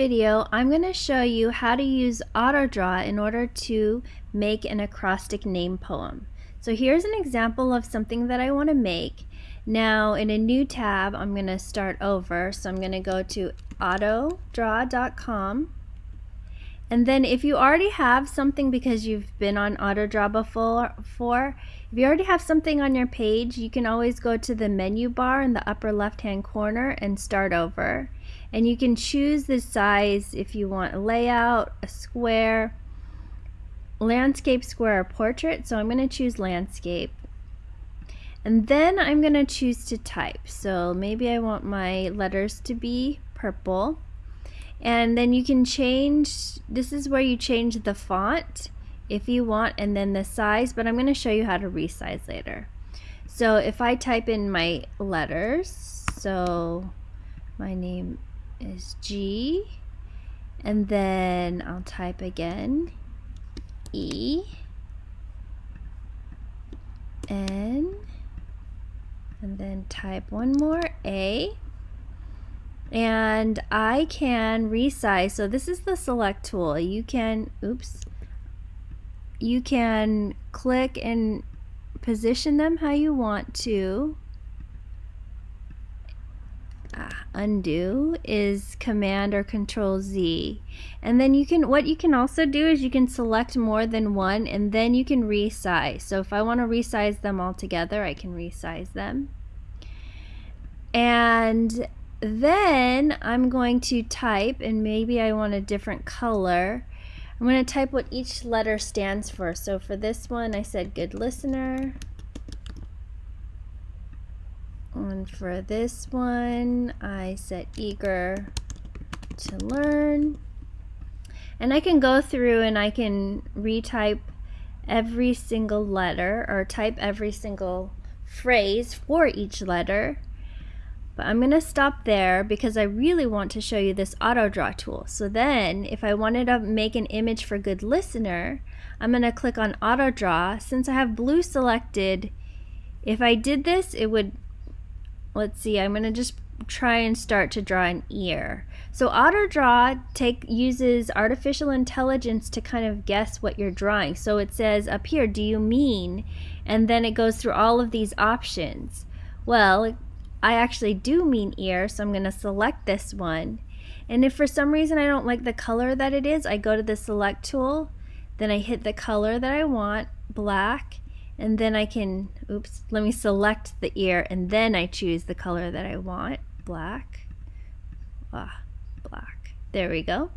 video, I'm going to show you how to use AutoDraw in order to make an acrostic name poem. So here's an example of something that I want to make. Now in a new tab, I'm going to start over. So I'm going to go to autodraw.com. And then if you already have something because you've been on AutoDraw before, if you already have something on your page, you can always go to the menu bar in the upper left hand corner and start over and you can choose the size if you want a layout, a square, landscape, square, or portrait. So I'm going to choose landscape. And then I'm going to choose to type. So maybe I want my letters to be purple. And then you can change, this is where you change the font if you want and then the size, but I'm going to show you how to resize later. So if I type in my letters, so my name is G and then I'll type again E N and then type one more A and I can resize so this is the select tool. You can oops. You can click and position them how you want to. Ah, undo is command or control Z. And then you can what you can also do is you can select more than one and then you can resize. So if I want to resize them all together I can resize them. And then I'm going to type and maybe I want a different color I'm going to type what each letter stands for so for this one I said good listener and for this one, I said eager to learn. And I can go through and I can retype every single letter or type every single phrase for each letter. But I'm going to stop there because I really want to show you this auto draw tool. So then if I wanted to make an image for good listener, I'm going to click on auto draw. Since I have blue selected, if I did this, it would let's see, I'm going to just try and start to draw an ear. So auto draw take uses artificial intelligence to kind of guess what you're drawing. So it says up here, do you mean? And then it goes through all of these options. Well, I actually do mean ear, so I'm going to select this one. And if for some reason I don't like the color that it is, I go to the select tool, then I hit the color that I want, black, and then I can, oops, let me select the ear and then I choose the color that I want, black, ah, black. There we go.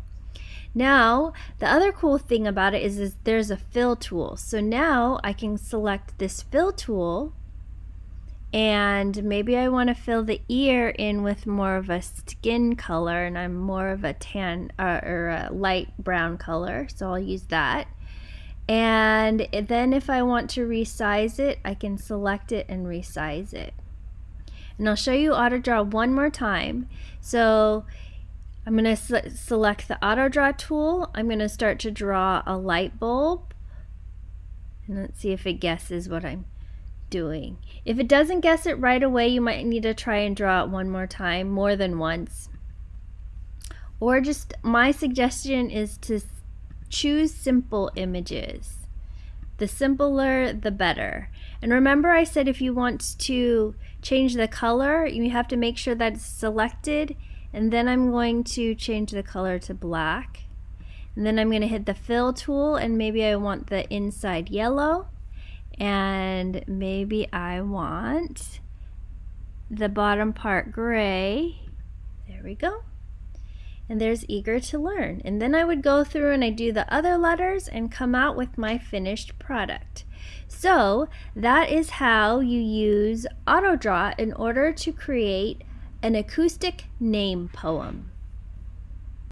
Now, the other cool thing about it is, is there's a fill tool. So now I can select this fill tool and maybe I want to fill the ear in with more of a skin color and I'm more of a tan uh, or a light brown color so I'll use that. And then if I want to resize it I can select it and resize it. And I'll show you AutoDraw one more time. So I'm going to select the AutoDraw tool. I'm going to start to draw a light bulb. And let's see if it guesses what I'm doing if it doesn't guess it right away you might need to try and draw it one more time more than once or just my suggestion is to choose simple images. The simpler, the better. And remember I said if you want to change the color, you have to make sure that it's selected. And then I'm going to change the color to black. And then I'm going to hit the fill tool and maybe I want the inside yellow. And maybe I want the bottom part gray. There we go and there's eager to learn. And then I would go through and I do the other letters and come out with my finished product. So that is how you use AutoDraw in order to create an acrostic name poem.